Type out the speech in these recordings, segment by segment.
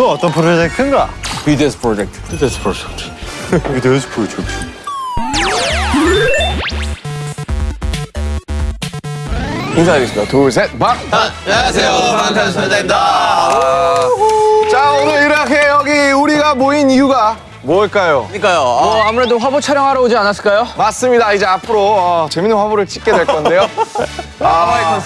그 어떤 프로젝트인가? BTS 프로젝트. BTS 프로젝트. BTS 프로젝트. 인사드리겠습니다. 둘, 셋, 막! 안녕하세요. 방탄소년단입니다. 자, 오늘 이렇게 여기 우리가 모인 이유가 뭘까요? 그러니까요. 아, 어, 아무래도 화보 촬영하러 오지 않았을까요? 맞습니다. 이제 앞으로 어, 재밌는 화보를 찍게 될 건데요. 아,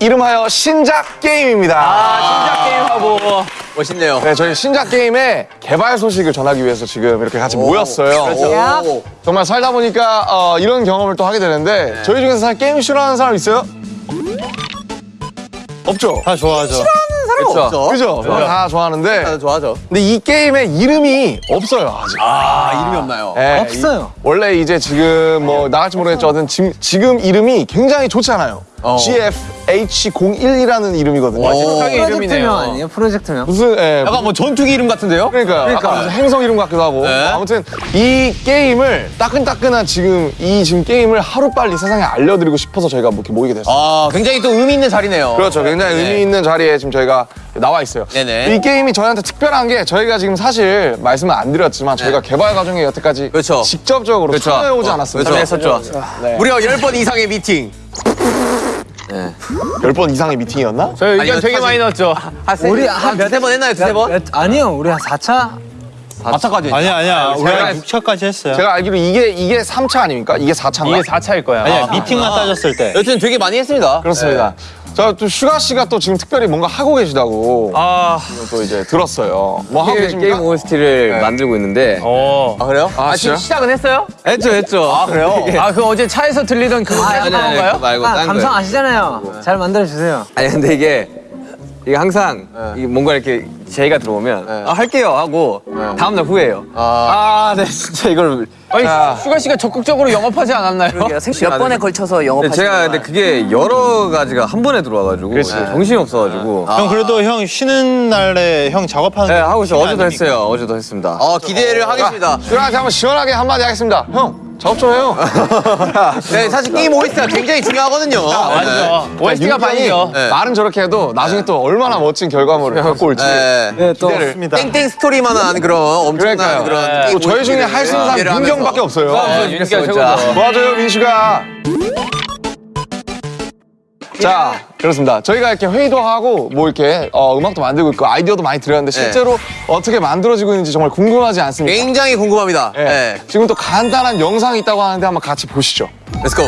이름하여 신작 게임입니다. 신작 게임 화보. 멋있네요. 네, 저희 신작 게임의 개발 소식을 전하기 위해서 지금 이렇게 같이 모였어요. 오. 정말 살다 보니까 어, 이런 경험을 또 하게 되는데 저희 중에서 사실 게임 싫어하는 사람 있어요? 없죠? 다 좋아하죠. 그렇죠. 그죠? 다 좋아하는데 다들 좋아하죠. 근데 이 게임의 이름이 없어요 아직. 아, 이름이 없나요? 네, 없어요. 이- 원래 이제 지금 뭐 나갈지 모르겠지만 지금, 지금 이름이 굉장히 좋지 않아요. 어. GFH01이라는 이름이거든요. 세상의 프로젝트명 이름이네요. 아니에요? 프로젝트명? 무슨 예, 약간 뭐 전투기 이름 같은데요? 그러니까요. 약간 무슨 행성 이름 같기도 하고. 네. 아무튼 이 게임을 따끈따끈한 지금 이 지금 게임을 하루 빨리 세상에 알려드리고 싶어서 저희가 뭐 이렇게 모이게 됐어요. 아, 굉장히 또 의미 있는 자리네요. 그렇죠. 굉장히 네. 의미 있는 자리에 지금 저희가 나와 있어요. 네네. 이 게임이 저희한테 특별한 게 저희가 지금 사실 말씀을 안 드렸지만 저희가 개발 과정에 여태까지 그렇죠. 직접적으로 그렇죠. 참여해 오지 어, 않았습니다. 그렇죠. 했었죠. 네. 무려 10번 이상의 미팅. 열번 이상의 미팅이었나? 저희 의견 아니요, 되게 사실- 많이 넣었죠. 우리 우리 한 몇세 번 했나요? 두세 번? 몇- 아니요, 우리 한 4차? 마차까지. 아니야, 아니야. 우리 제가- 한 6차까지 했어요. 제가 알기로 이게 이게 3차 아닙니까? 이게 4차인가? 이게 4차일 거야. 아니야, 미팅만 따졌을 때. 여튼 되게 많이 했습니다. 그렇습니다. 자, 또 슈가 씨가 또 지금 특별히 뭔가 하고 계시다고 아, 또 이제 들었어요. 뭐 하고 게임, 계십니까? 게임 OST를 네. 만들고 있는데 어. 아, 그래요? 아, 지금 진짜요? 시작은 했어요? 했죠 했죠 아 그래요? 아, 그 어제 차에서 들리던 그거 아, 아니, 아니, 거예요? 그거 말고 아, 딴 감성 거예요 아시잖아요. 잘 만들어 주세요. 아니 근데 이게 이게 항상 이게 뭔가 이렇게 제의가 들어오면 아 할게요 하고 다음 날 후회해요. 아. 네 진짜 이걸 아니, 슈가 씨가 적극적으로 영업하지 않았나요? 몇 번에 걸쳐서 근데 영업하시는 제가 근데 그게 여러 가지가 한 번에 들어와가지고 정신이 없어가지고. 형 그래도 형 쉬는 날에 형 작업하는 네거 하고 있어 시간 어제도 아닙니까? 했어요. 어제도 했습니다. 어, 기대를 하겠습니다. 슈가한테 한번 시원하게 한마디 하겠습니다. 형, 작업 좀 해요. 네, 사실 게임 OST가 굉장히 중요하거든요. 맞아. OST가 윤경이 반이죠. 네. 말은 저렇게 해도 나중에 또 얼마나 멋진 결과물을 갖고 올지. 네. 네, 또 기대를. 땡땡 스토리만한 그런 엄청난 그러니까요. 그런 게임 또 저희 중에 할 수 있는 사람 하면서. 없어요. 아, 윤기가 최고죠. 맞아요, 민슈가. 자, 그렇습니다. 저희가 이렇게 회의도 하고 뭐 이렇게 어, 음악도 만들고 있고 아이디어도 많이 드렸는데 실제로 어떻게 만들어지고 있는지 정말 궁금하지 않습니까? 굉장히 궁금합니다. 네. 네. 지금 또 간단한 영상이 있다고 하는데 한번 같이 보시죠. Let's go.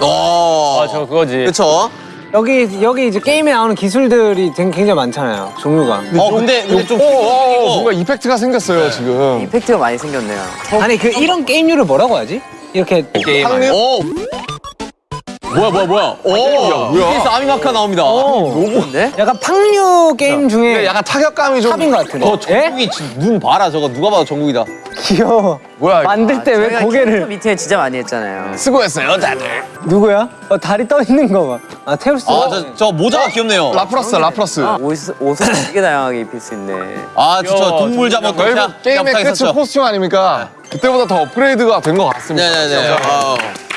오. 아, 저 그거지. 그렇죠. 여기 여기 이제 게임에 나오는 기술들이 되게 굉장히 많잖아요. 종류가. 어, 근데 근데 좀 오, 오, 오, 뭔가 이펙트가 생겼어요, 지금. 이펙트가 많이 생겼네요. 아니 그 이런 게임류를 뭐라고 하지? 이렇게 게임 상류? 오. 뭐야 뭐야 뭐야. 오. 뭐야? BTS 아미마카 나옵니다. 로고인데? 약간 팡류 게임 중에 약간 타격감이 좀. 탑인 것 같은데. 어, 정국이 지금 눈 봐라 저거 누가 봐도 정국이다. 귀여워. 뭐야, 이거. 만들 때 왜 고개를 미팅을 진짜 많이 했잖아요. 수고했어요, 다들. 누구야? 어, 다리 떠 있는 거 봐. 아 테우스. 아저 저 모자가 귀엽네요. 라프라스, 라프라스. 옷, 옷을 되게 다양하게 입힐 수 있네. 아 진짜 귀여워. 동물 잡았 결국 게임의 끝은 코스튬 아닙니까? 그때보다 더 업그레이드가 된 것 같습니다. 네네네.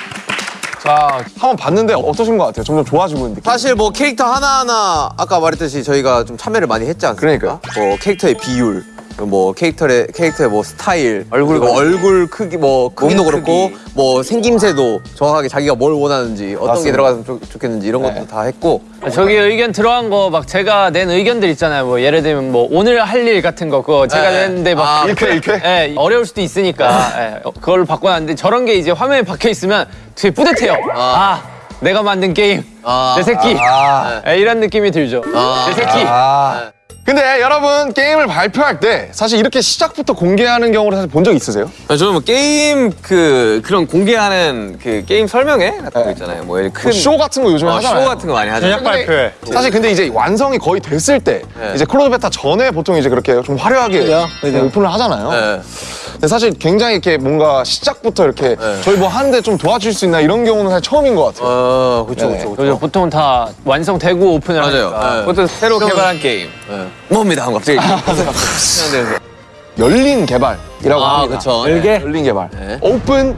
아, 자, 한번 봤는데 어떠신 것 같아요? 점점 좋아지고 있는 느낌. 사실 뭐 캐릭터 하나하나 아까 말했듯이 저희가 좀 참여를 많이 했지 않습니까? 뭐 캐릭터의 비율, 뭐 캐릭터의 캐릭터의 뭐 스타일, 얼굴 뭐 얼굴 크기 뭐 크기도 그렇고 뭐 생김새도 정확하게 자기가 뭘 원하는지 어떤 게 맞습니다. 들어가면 좋, 좋겠는지 이런 것도 네. 다 했고 저기 의견 들어간 거 막 제가 낸 의견들 있잖아요. 뭐 예를 들면 뭐 오늘 할 일 같은 거 그거 제가 네. 냈는데 막 아, 일쾌, 일쾌? 예, 어려울 수도 있으니까 예, 어, 그걸 바꿔놨는데 저런 게 이제 화면에 박혀 있으면 되게 뿌듯해요. 아, 내가 만든 게임 아, 내 새끼 아. 예, 이런 느낌이 들죠. 내 새끼. 아. 근데 여러분, 게임을 발표할 때 사실 이렇게 시작부터 공개하는 경우를 사실 본 적 있으세요? 아, 저는 뭐 게임 그 그런 공개하는 그 게임 설명회 같은 거 있잖아요 뭐 이렇게 큰쇼 같은 거 요즘에 어, 하잖아요. 쇼 같은 거 많이 하죠 제작 발표회. 사실 근데 이제 완성이 거의 됐을 때 이제 close beta 전에 보통 이제 그렇게 좀 화려하게 좀 오픈을 하잖아요. 네. 근데 사실 굉장히 이렇게 뭔가 시작부터 이렇게 네. 저희 뭐 하는데 좀 도와줄 수 있나 이런 경우는 사실 처음인 것 같아요. 어 그렇죠 네네. 그렇죠. 보통은 다 완성되고 오픈을 맞아요. 하니까. 네. 그것도 새로 개발한 게임 네. 뭡니다 하고 갑자기 생각되면서 열린 개발이라고 아 합니다. 그렇죠. 열개? 열린 개발. 네. 오픈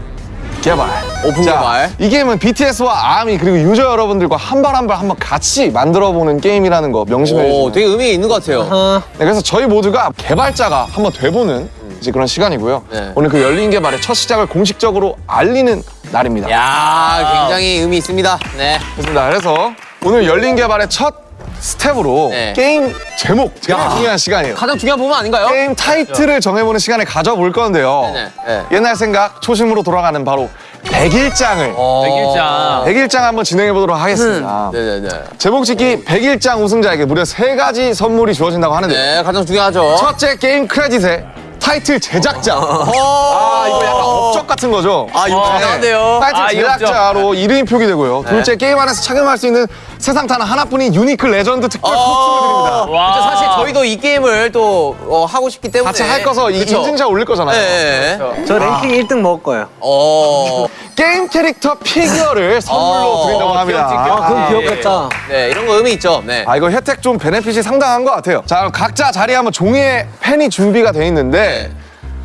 개발. 오픈 자, 개발. 이 게임은 BTS와 아미 그리고 유저 여러분들과 한 발 한 발 한번 같이 만들어보는 게임이라는 거 명심해 오, 주시면 되게 의미 있는 것 같아요. 네, 그래서 저희 모두가 개발자가 한번 돼보는 이제 그런 시간이고요. 네. 오늘 그 열린 개발의 첫 시작을 공식적으로 알리는 날입니다. 야, 굉장히 의미 있습니다. 네. 그렇습니다. 그래서 오늘 열린 개발의 첫 스텝으로 네. 게임 제목 제일 중요한 시간이에요. 가장 중요한 부분 아닌가요? 게임 타이틀을 정해보는 시간을 가져볼 건데요. 네네. 네. 옛날 생각 초심으로 돌아가는 바로 백일장을 어. 백일장. 백일장 한번 진행해 보도록 하겠습니다. 네네네. 제목 짓기 백일장 우승자에게 무려 세 가지 선물이 주어진다고 하는데 네, 가장 중요하죠. 첫째 게임 크레딧에 타이틀 제작자. 아 이거 약간 업적 같은 거죠. 아, 이거 중요한데요. 타이틀 아, 이 제작자로 이름이 표기되고요. 둘째 게임 안에서 착용할 수 있는 세상 단 하나뿐인 유니크 레전드 특별 코스튬을 드립니다. 와. 사실 저희도 이 게임을 또 어, 하고 싶기 때문에 같이 할 거서 이 그쵸? 인증샷 올릴 거잖아요. 네. 저 랭킹 1등 먹을 거예요. 어. 게임 캐릭터 피규어를 선물로 어, 드린다고 합니다. 아, 그럼 귀엽겠다. 네, 이런 거 의미 있죠. 네. 아 이거 혜택 좀 benefit이 상당한 것 같아요. 자 그럼 각자 자리에 한번 종이에 펜이 준비가 돼 있는데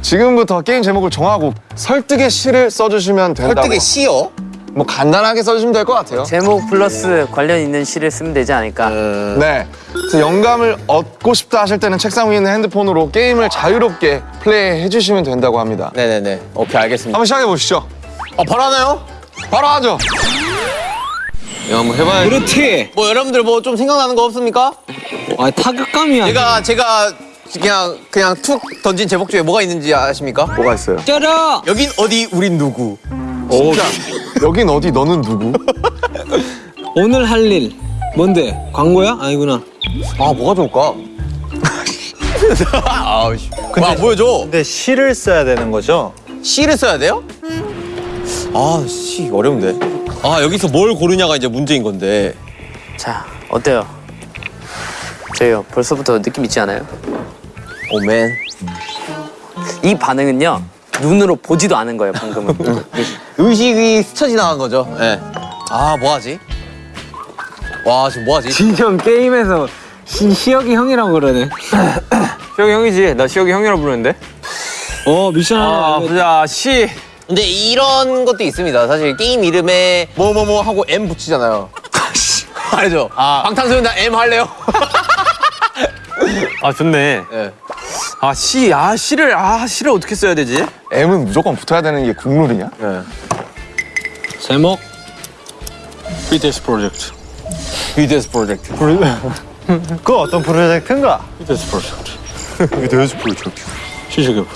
지금부터 게임 제목을 정하고 설득의 시를 써주시면 된다고. 설득의 시요? 뭐 간단하게 써주시면 될 것 같아요. 제목 플러스 관련 있는 시를 쓰면 되지 않을까? 네. 그래서 영감을 얻고 싶다 하실 때는 책상 위에 있는 핸드폰으로 게임을 자유롭게 플레이해 주시면 된다고 합니다. 네네네. 오케이, 알겠습니다. 한번 시작해 보시죠. 아, 바로 하나요? 바로 하죠. 야, 한번 해봐야지. 그렇지. 뭐 여러분들 뭐 좀 생각나는 거 없습니까? 아, 타격감이야. 제가 제가 그냥 그냥 툭 던진 제목 중에 뭐가 있는지 아십니까? 뭐가 있어요? 때려! 여긴 어디 우린 누구? 진짜. 여긴 어디 너는 누구? 오늘 할 일. 뭔데? 광고야? 아니구나. 아 뭐가 좋을까? 아우 씨. 와 보여줘. 근데 시를 써야 되는 거죠? 시를 써야 돼요? 아, 시 어려운데. 아, 여기서 뭘 고르냐가 이제 문제인 건데. 자, 어때요? 저요 벌써부터 느낌 있지 않아요? 오맨. 이 반응은요 눈으로 보지도 않은 거예요 방금은. 의식이 스쳐 지나간 거죠. 예. 네. 아, 뭐 하지? 와, 지금 뭐 하지? 진정 게임에서 시, 시혁이 형이라고 그러네. 시혁이 형이지. 나 시혁이 형이라고 부르는데. 어, 미션 하나 아. 보자. 시. 근데 이런 것도 있습니다. 사실 게임 이름에 뭐 뭐 뭐 하고 M 붙이잖아요. 알죠? 방탄소년단 M 할래요? 아, 좋네. 예. 아, 시. 아, 시를 아, 시를 어떻게 써야 되지? M은 무조건 붙어야 되는 게 국룰이냐? 제목. BTS 프로젝트. BTS 프로젝트. 그 어떤 프로젝트인가? BTS 프로젝트. BTS 프로젝트. 시시급.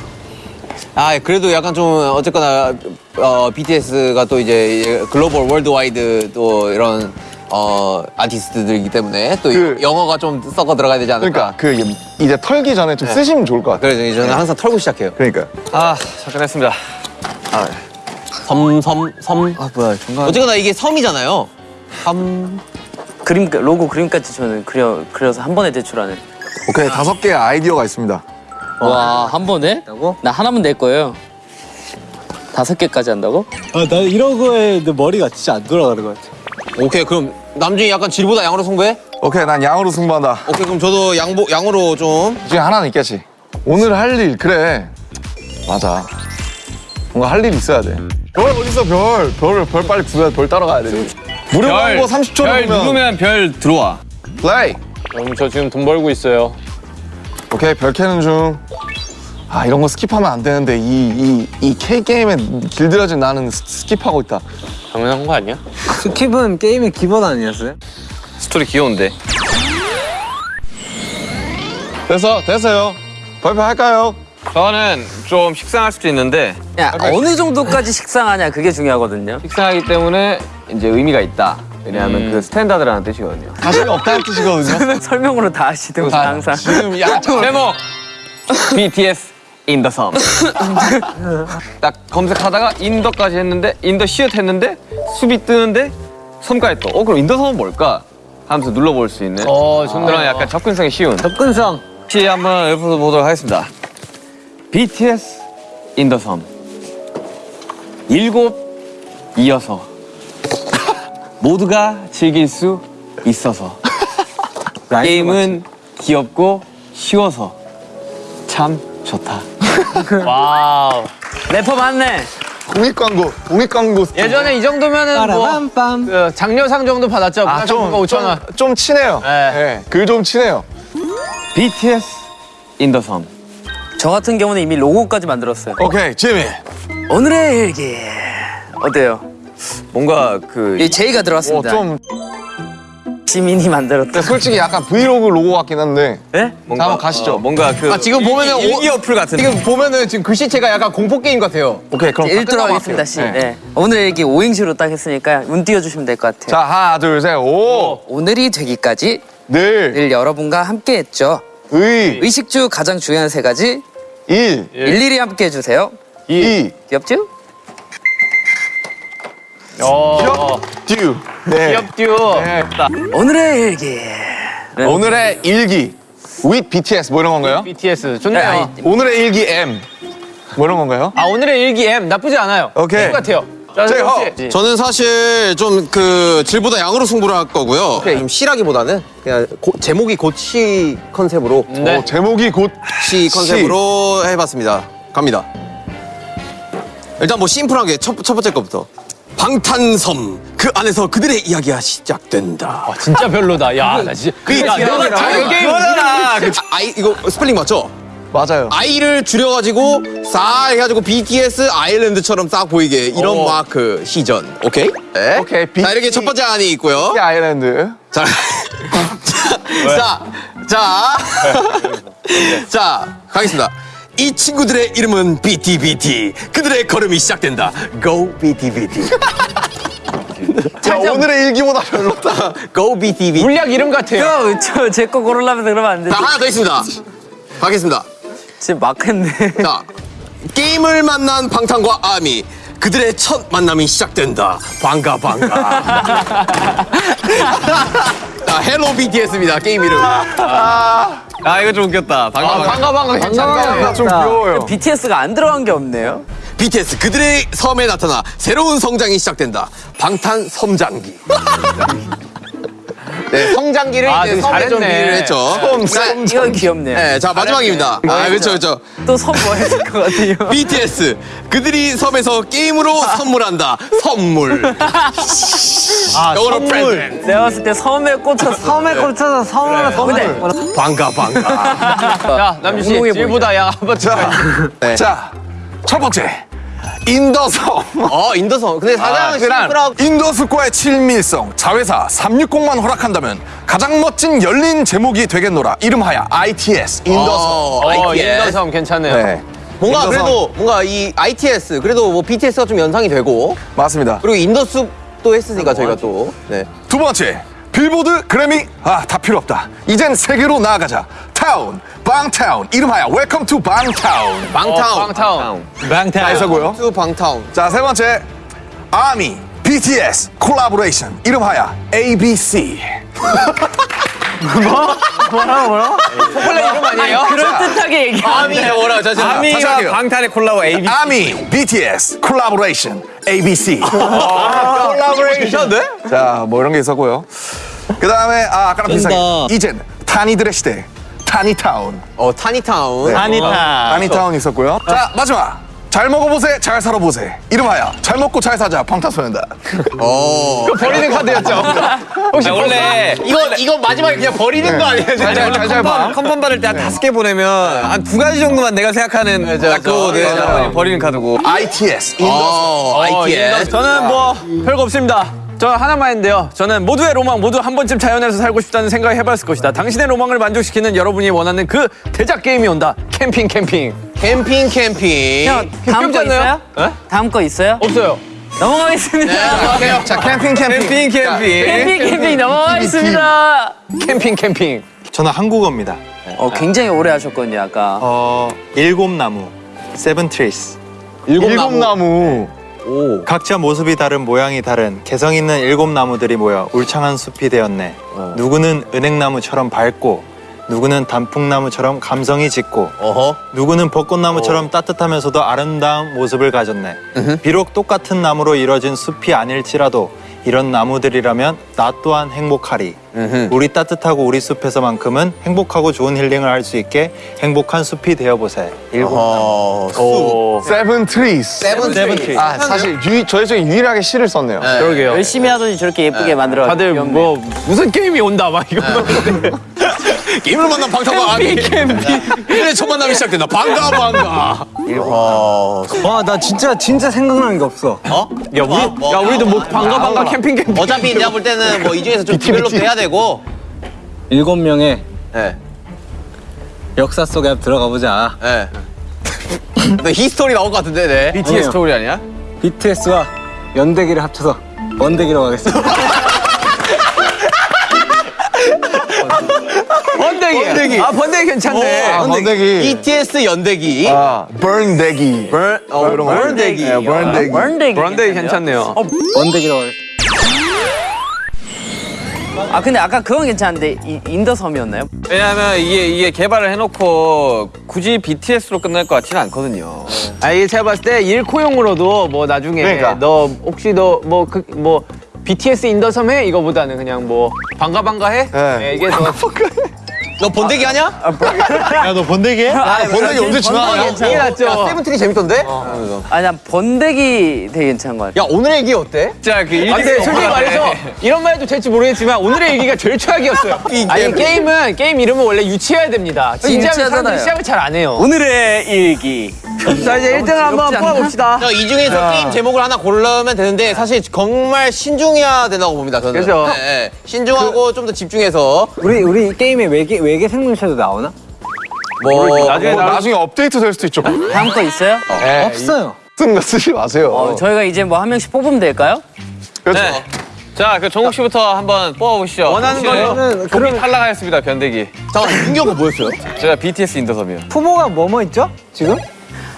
아 그래도 약간 좀 어쨌거나 어, BTS가 또 이제 글로벌 worldwide 또 이런 어 아티스트들이기 때문에 또 그- 영어가 좀 섞어 들어가야 되지 않을까. 그러니까 그 이제 털기 전에 좀 쓰시면 좋을 것 같아요. 그래서 저는 항상 털고 시작해요. 그러니까. 아, 잠깐 했습니다. 섬, 섬, 섬. 아, 뭐야, 중간. 어쨌거나 이게 섬이잖아요. 섬. 그림 로고 그림까지 저는 그려 그려서 한 번에 대출하는. 오케이 다섯 개의 아이디어가 있습니다. 와한 번에? 나 하나만 낼 거예요. 다섯 개까지 한다고? 아, 나 이런 거에 내 머리가 진짜 안 돌아가는 것 같아. 오케이, 그럼 남준이 약간 질보다 양으로 승부해? 오케이 난 양으로 승부한다. 오케이, 그럼 저도 양보, 양으로 좀. 이 중에 하나는 있겠지. 오늘 할 일 그래. 맞아. 뭔가 할 일 있어야 돼. 별 어딨어 별. 별을 별 빨리 구해야 별 따라가야 돼. 무료 광고 30초를 별 보면 누르면 별 들어와. 플레이. 여러분 저 지금 돈 벌고 있어요. 오케이 별 캐는 중. 아 이런 거 skip하면 안 되는데 이 이 이 K 게임에 길들여진 나는 s- skip하고 있다. 당연한 거 아니야? skip은 게임의 기본 아니었어요? 스토리 귀여운데. 됐어 됐어요. 발표할까요? 저는 좀 식상할 수도 있는데 야 어느 정도까지 식상하냐 그게 중요하거든요. 식상하기 때문에 이제 의미가 있다. 왜냐하면 그 standard라는 뜻이거든요. 자신이 없다는 뜻이거든요. 설명으로 다 하시던가 항상. 지금 야 제목 BTS in the 섬. 딱 검색하다가 in the까지 했는데 in the 시읒 했는데 숲이 뜨는데 섬까지 또. 어 그럼 in the 섬은 뭘까? 하면서 눌러볼 수 있는 어. 그런 약간 접근성이 쉬운. 접근성. 시 한번 읊어보도록 하겠습니다. BTS in the 섬. 일곱 이어서 모두가 즐길 수 있어서 게임은 귀엽고 쉬워서 참 좋다. Wow. 래퍼 맞네. 공익 광고, 공익 광고. 예전에 이 정도면은 뭐. 그 장려상 정도 받았죠. 아, 좀, 5천 원. 좀, 좀 친해요. 네. 네. 글좀 친해요. BTS in the 섬. 저 같은 경우는 이미 로고까지 만들었어요. 오케이, 지민. 오늘의 일기 어때요? 뭔가 그 이 제이가 어, 들어왔습니다. 좀, 지민이 만들었다. 근데 솔직히 약간 브이로그 로고 같긴 한데. 네? 자, 한번 가시죠. 뭔가 그 아, 지금 보면은 일기 어플 같은. 지금 보면은 지금 글씨체가 약간 공포 게임 같아요. 오케이, 그럼 1도로 끝나고 하겠습니다. 할게요. 시. 네. 네. 오늘의 일기 5행시로 딱 했으니까 운 띄워주시면 될 것 같아요. 자, 하나, 둘, 셋, 오, 오늘이 되기까지 늘, 늘 여러분과 함께 했죠. 의, 의식주 가장 중요한 세 가지 일, 일일이 함께 해주세요. 이, 귀엽죠? 어, 듀. 네. 귀엽듀. 네. 오늘의 일기. 오늘의 일기. with BTS 뭐 이런 건가요? BTS 좋네요. 아니, 오늘의 일기 M. 뭐 이런 건가요? 아 오늘의 일기 M 나쁘지 않아요. 오케이. 똑같아요. 자, 제이 혹시 허. 저는 사실 좀 그 질보다 양으로 승부를 할 거고요. 좀 시라기보다는 그냥 고- 제목이 고치 컨셉으로 네. 어, 제목이 곧시 컨셉으로 해봤습니다. 갑니다. 일단 뭐 심플하게 첫, 첫 번째 거부터. 방탄섬 그 안에서 그들의 이야기가 시작된다. 아, 진짜 별로다. 야, 나 진짜. 그 야, 내가 아, 저 게임 아, 아이 이거 스펠링 맞죠? 맞아요. 아이를 줄여가지고 싸 해가지고 BTS island처럼 싹 보이게 이런 어. 마크 시전. 오케이? 네. 오케이, 자 이렇게 첫 번째 안이 있고요. 이 island. 자, 자, 자, 자, 가겠습니다. 이 친구들의 이름은 BTBT. 그들의 걸음이 시작된다. Go BTBT. 자, 오늘의 일기보다 별로다. Go BTBT. 물약 이름 같아요. 저제 거 고르려면서 그러면 안. 자, 하나 더 있습니다. 가겠습니다. 지금 막 했네. 자, 게임을 만난 방탄과 아미. 그들의 첫 만남이 시작된다. 반가 반가. 자, Hello BTS입니다. 게임 이름. 아 이거 좀 웃겼다. 아, 반가 반가 괜찮네. 나좀 귀여워요. BTS가 안 들어간 게 없네요. BTS 그들의 섬에 나타나 새로운 성장이 시작된다. 방탄 섬장기. 네, 성장기를 아, 이제 되게 섬에 좀 잘했네. 비유를 했죠. 자, 이거 귀엽네요. 네, 자 마지막입니다. 아, 그렇죠, 그렇죠. 또 선 뭐 했을 것 같아요. BTS 그들이 섬에서 게임으로 선물한다. 선물. 아, 영어로 선물. Present. 내가 봤을 때 섬에 꽂혀서 섬에 꽂혀서 섬 하나 더 근데 반가 반가. 자, 남준 씨, 질보다 양 한번 자. 네. 자, 첫 번째. 인더섬. 어 인더섬. 근데 사장은 그랑 심플하고 in the 숲과의 친밀성, 자회사 360만 허락한다면 가장 멋진 열린 제목이 되겠노라. 이름하여 ITS in the 섬. 어, 어, ITS. in the 섬 괜찮네요. 네, 뭔가 in the 섬. 그래도 뭔가 이 ITS 그래도 뭐 BTS가 좀 연상이 되고 맞습니다. 그리고 in the 숲도 했으니까 저희가 또 네. 두 번째. 빌보드, 그래미, 아, 다 필요 없다. 이젠 세계로 나아가자. 타운, 방타운, 이름하여 Welcome to 방타운. 방타운. 어, 방타운. 다 해서고요. to 방타운. 자, 세 번째. 아미, BTS, collaboration, 이름하여 ABC. 초콜릿 이름 아니에요? 그럴듯하게 얘기하 아미가 뭐라 자, 자, 다시 아미와 할게요. 방탄의 콜라보 AB. 아미, BTS, collaboration, ABC. collaboration. 네? 자, 뭐 이런 게 있었고요. 그 다음에, 아, 아까랑 비슷하게. 이젠 타니들의 시대, 타니타운. 어 타니타운. 타니타운 있었고요. 자, 마지막. 잘 먹어보세, 잘 살아보세. 이름하여 잘 먹고 잘 사자, 방탄소년단. 어. 버리는 카드였죠. 혹시 아, 원래 이거 이거 마지막에 그냥 버리는 거 아니에요? 진짜? 잘, 잘, 잘 봐. confirm 받을 때한 다섯 개 보내면 한 두 가지 정도만 내가 생각하는 딱 그거 내 버리는 카드고. ITS, in the 어, 어, ITS. 저는 뭐 별거 없습니다. 저 하나만 했는데요. 저는 모두의 로망 모두 한 번쯤 자연에서 살고 싶다는 생각을 해봤을 것이다. 당신의 로망을 만족시키는 여러분이 원하는 그 대작 게임이 온다. 캠핑 캠핑. 캠핑 캠핑. 형, 다음 거? 있어요? 에? 다음 거 있어요? 없어요. 넘어가겠습니다. 안녕하세요. 자, 캠핑, 캠핑. 캠핑 캠핑. 캠핑 캠핑 넘어가겠습니다. 캠핑 캠핑. 저는 한국어입니다. 어, 굉장히 오래 하셨거든요, 아까. 어, 일곱 나무, Seven Trees. 일곱 나무. 오. 각자 모습이 다른 모양이 다른 개성 있는 일곱 나무들이 모여 울창한 숲이 되었네. 누구는 은행나무처럼 밝고, 누구는 단풍나무처럼 감성이 짙고, 어허. 누구는 벚꽃나무처럼 따뜻하면서도 아름다운 모습을 가졌네. 비록 똑같은 나무로 이뤄진 숲이 아닐지라도 이런 나무들이라면 나 또한 행복하리. 우리 따뜻하고 우리 숲에서만큼은 행복하고 좋은 힐링을 할 수 있게 행복한 숲이 되어보세. 일곱 어, 수. 오, Seven Trees. Seven seven tree. Tree. 아 사실 유, 저희 중에 유일하게 시를 썼네요. 네. 그러게요. 열심히 하더니 저렇게 예쁘게 만들어. 다들 뭐 무슨 게임이 온다 막 이거만. 게임을 만난 방탄과 아니. 그래 첫 만남이 시작된다. 반가 반가. 어. 와나 진짜 진짜 생각나는 게 없어. 어? 야 우리 야 우리도 뭐 반가 반가 캠핑 캠핑. 어차피 내가 볼 때는 뭐 이 중에서 좀 develop 해야 되고. 일곱 명의 예. 역사 속에 들어가 보자. 예. 너 history 나올 것 같은데, 네. BTS 아니요. 스토리 아니야? BTS와 연대기를 합쳐서 번대기로 가겠습니다. 번데기. 번데기. 아 번데기 괜찮네. 아, 번데기. BTS 연대기. 아, 번대기. 번, 어, 이런 거. 번대기. 네, 번대기. 번데기. 번데기 괜찮네요. 원대기로 가겠습니다. 아 근데 아까 그건 괜찮은데 이, 인더섬이었나요? 왜냐하면 이게 이게 개발을 해놓고 굳이 BTS로 끝날 것 같지는 않거든요. 아 이게 제가 봤을 때 일코용으로도 뭐 나중에 그러니까. 너 혹시 너뭐그뭐 BTS 인더섬 해 이거보다는 그냥 뭐 반가 반가 해 네. 이게 더 너 본대기 하냐? 야, 너 번데기 해? 아, 번데기 언제 지나가요? 이게 낫죠. 야, 세븐틴이 재밌던데? 아니 난 번데기 되게 괜찮은 것 같아. 야, 오늘의 얘기 어때? 진짜 그 아, 근데 솔직히 말해서 이런 말 해도 될지 모르겠지만 오늘의 얘기가 제일 최악이었어요. 아니 게임은 게임 이름은 원래 유치해야 됩니다. 진지하면 사람들이. 시작을 잘 안 해요. 오늘의 일기. 자 이제 1등을 한번? 뽑아봅시다. 자, 이 중에서 게임 제목을 하나 고르면 되는데 사실 정말 신중해야 된다고 봅니다, 저는. 그죠. 네, 네. 신중하고 좀더 집중해서 우리 우리 이 게임에 외계 외계 생물체도 나오나? 뭐 나중에 뭐나 나중에 업데이트 될 수도 있죠. 다음 거 있어요? 없어요. 쓰는 거 쓰지 마세요. 어, 저희가 이제 뭐 한 명씩 뽑으면 될까요? 그렇죠. 네. 자, 그 정국 씨부터 한번 뽑아보시죠. 원하는 거는 종이 탈락하였습니다, 번대기. 잠깐 윤기 형은 뭐였어요? 제가 BTS 인더섬이요. 후보가 뭐뭐 있죠? 지금?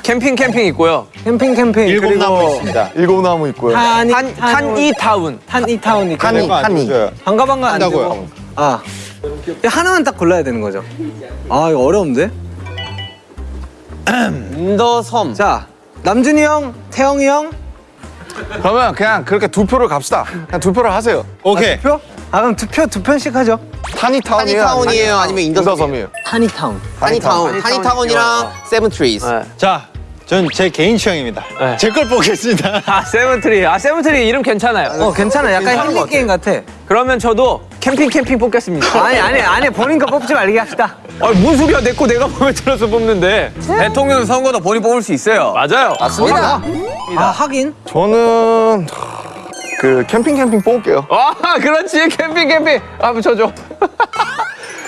캠핑 캠핑 있고요. 캠핑 캠핑 일곱 그리고 나무 있습니다. 일곱 나무 있고요. 타니 타운. 타니 타운 있고 타니. 줘요. 반가 반가 안. 되고. 아 하나만 딱 골라야 되는 거죠. 아 이거 어려운데? 인더섬. 자 남준이 형, 태형이 형, 그러면 그냥 그렇게 두 표를 갑시다. 그냥 두 표를 하세요. 오케이. 표? 아 그럼 두 표 두 편씩 하죠. 타니타운이에요? 타니타운이에요? 아니면 인더섬이에요? 인더섬이에요? 타니 타운. 타니타운. 타니타운이랑 Seven Trees. 네. 자, 전제 개인 취향입니다. 네. 제걸 보겠습니다. 아 Seven Tree. 아 Seven Tree 이름 괜찮아요. 어 괜찮아. 약간 힐링 게임 같아. 그러면 저도 캠핑 캠핑 뽑겠습니다. 아니 아니 아니 본인 거 뽑지 말게 합시다. 아니 뭔 소리야 내 거 내가 마음에 들어서 뽑는데. 대통령 선거도 본인 뽑을 수 있어요. 맞아요. 맞습니다. 아 하긴. 저는 그 캠핑 캠핑 뽑을게요. 와 그렇지 캠핑 캠핑. 아 한번 쳐줘.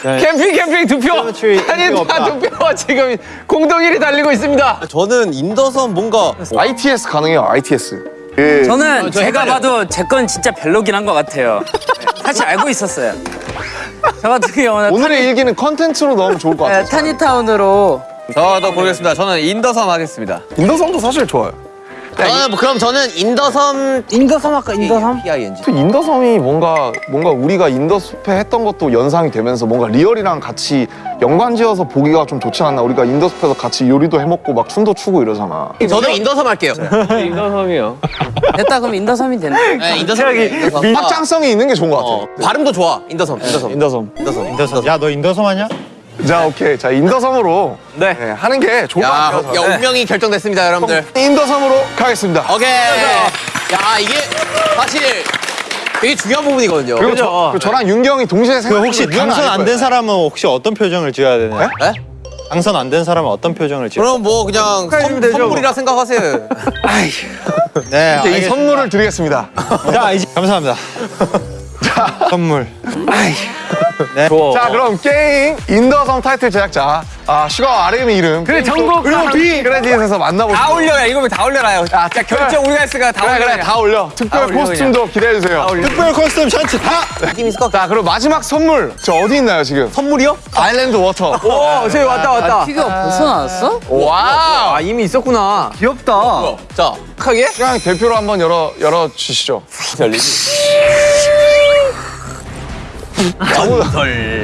캠핑 캠핑 두 표. Seven Tree 아니 인기가 없다. 다두 표. 지금 공동 1위 달리고 있습니다. 저는 인더섬 뭔가 ITS 가능해요. ITS. 그 저는 저 제가 헷갈려요. 봐도 제 건 진짜 별로긴 한 것 같아요. 네, 사실 알고 있었어요. 저 같은 경우는 오늘의 일기는 컨텐츠로 넣으면 좋을 것 타, 같아요. 타니타운으로 저도 고르겠습니다. 저는 인더섬 하겠습니다. 인더섬도 사실 좋아요. 저는 뭐 그럼 저는 인더섬 인더섬 아까 인더섬? PING. 또 인더섬이 뭔가 뭔가 우리가 인더숲에 했던 것도 연상이 되면서 뭔가 리얼이랑 같이 연관지어서 보기가 좀 좋지 않나? 우리가 인더숲에서 같이 요리도 해먹고 막 춤도 추고 이러잖아. 저도 인더섬 할게요. 인더섬이요. 됐다 그럼 인더섬이 됐네. 네, 인더섬. 인더섬. 확장성이 있는 게 좋은 것 같아요. 어, 발음도 좋아. 인더섬. 인더섬. 인더섬. 인더섬. 인더섬. 야, 너 인더섬 하냐? 자, 오케이. 자, 인더섬으로 네. 네, 하는 게 좋을 것 야, 같아요. 야 운명이 결정됐습니다, 여러분들. 인더섬으로 가겠습니다. 오케이. 야, 이게 사실 되게 중요한 부분이거든요. 그리고, 저, 그리고 저랑 윤기 형이 동시에 그 생각. 혹시 당선 안 된 사람은 혹시 어떤 표정을 지어야 되나요? 네? 당선 안 된 사람은 어떤 표정을 지어야 그럼 뭐 그냥 선, 되죠, 선물이라 생각하세요. 네, 이 알겠습니다. 선물을 드리겠습니다. 자, 이제 감사합니다. 선물. 네. 자, 그럼 게임 인더섬 타이틀 제작자 아, 슈가 RM의 이름. 그래 정국 그리고 V 크레딧에서 만나보시죠. 다 올려요. 이거 다 올려라요. 아, 자, 결정 우리가 했으니까 다 그래, 올려. 그래, 다 올려. 특별 올려, 코스튬도 기대해주세요. 특별 코스튬 셔츠 다! 느낌 있을 것 같아. 자, 그리고 마지막 선물. 저 어디 있나요, 지금? 선물이요? Island water. 오 저기 왔다 왔다. 피규어 벌써 나왔어? Wow. 아 이미 있었구나. 귀엽다. 자, 크게? 그냥 대표로 한번 열어, 열어 주시죠. 아무,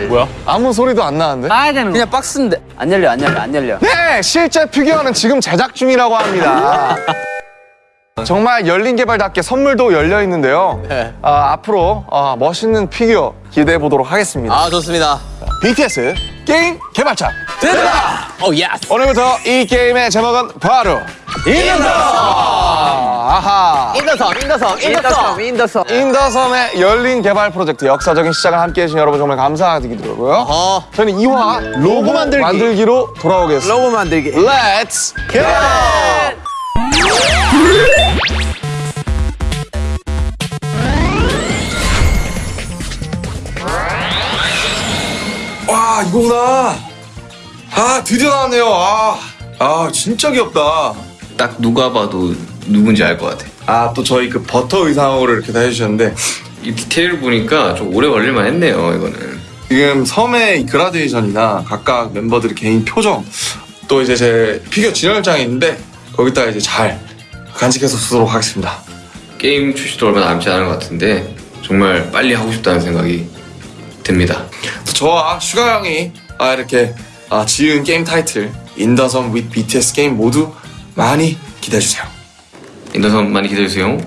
뭐야? 아무 소리도 안 나는데? 까야 되는 거. 그냥 박스인데 안 열려 안 열려 안 열려. 네, 실제 피규어는 지금 제작 중이라고 합니다. 정말 열린 개발답게 선물도 열려 있는데요. 네. 아, 앞으로 아, 멋있는 피규어 기대해 보도록 하겠습니다. 아 좋습니다. BTS 게임 개발자. 오 yes. 오늘부터 이 게임의 제목은 바로 in the 아하 인더섬 인더섬 인더섬 인더섬. 인더섬의 열린 개발 프로젝트 역사적인 시작을 함께 해주신 여러분 정말 감사드리고요. 어. 저는 2화 로고 만들기. 로 돌아오겠습니다. 로고 만들기. Let's go! 와 이거구나. 아 드디어 나왔네요. 아, 아 진짜 귀엽다. 딱 누가 봐도 누군지 알 것 같아. 아 또 저희 그 버터 의상으로 이렇게 다 해주셨는데 이 디테일 보니까 좀 오래 걸릴만 했네요, 이거는. 지금 섬의 그라데이션이나 각각 멤버들의 개인 표정 또 이제 제 피규어 진열장이 있는데 거기다가 이제 잘 간직해서 쓰도록 하겠습니다. 게임 출시도 얼마 남지 않은 것 같은데 정말 빨리 하고 싶다는 생각이 듭니다. 또 저와 슈가 형이 아, 이렇게 아, 지은 게임 타이틀 인더섬 with BTS 게임 모두 많이 기대해 주세요. 인더섬 많이 기대해주세요.